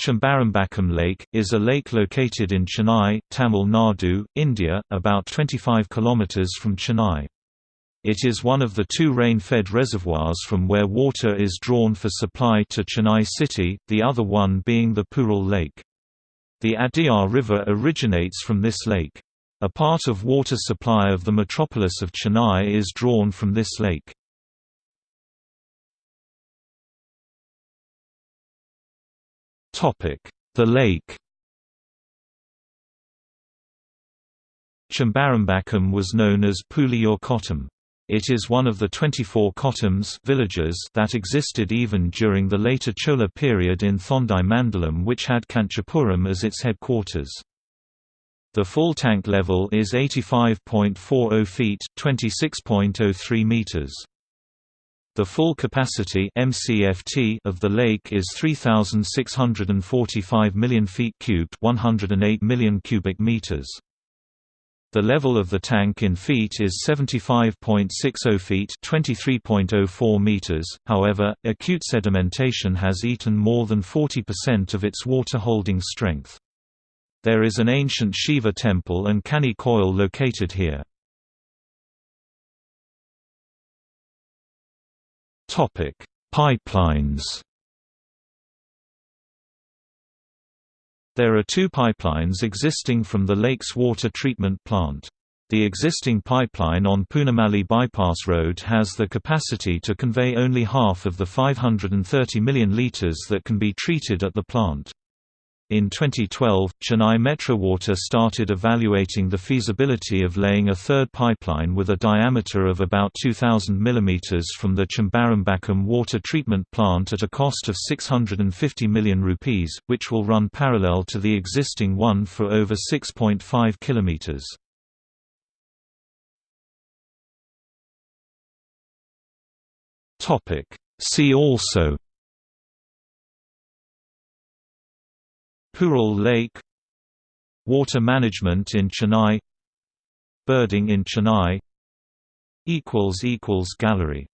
Chembarambakkam Lake, is a lake located in Chennai, Tamil Nadu, India, about 25 km from Chennai. It is one of the two rain-fed reservoirs from where water is drawn for supply to Chennai city, the other one being the Puzhal Lake. The Adyar River originates from this lake. A part of water supply of the metropolis of Chennai is drawn from this lake. The lake Chembarambakkam was known as Puliyur Kottam. It is one of the 24 kottams villages that existed even during the later Chola period in Thondai Mandalam which had Kanchipuram as its headquarters. The full tank level is 85.40 feet 26.03 meters. The full capacity MCFT of the lake is 3645 million feet cubed, 108 million cubic meters. The level of the tank in feet is 75.60 feet, 23.04 meters. However, acute sedimentation has eaten more than 40% of its water holding strength. There is an ancient Shiva temple and Kani coil located here. Topic: Pipelines. There are two pipelines existing from the lake's water treatment plant. The existing pipeline on Poonamallee Bypass Road has the capacity to convey only half of the 530 million litres that can be treated at the plant. In 2012, Chennai Metro Water started evaluating the feasibility of laying a third pipeline with a diameter of about 2,000 mm from the Chembarambakkam water treatment plant at a cost of 650 million rupees, which will run parallel to the existing one for over 6.5 km. See also Puzhal Lake Water management in Chennai Birding in Chennai Gallery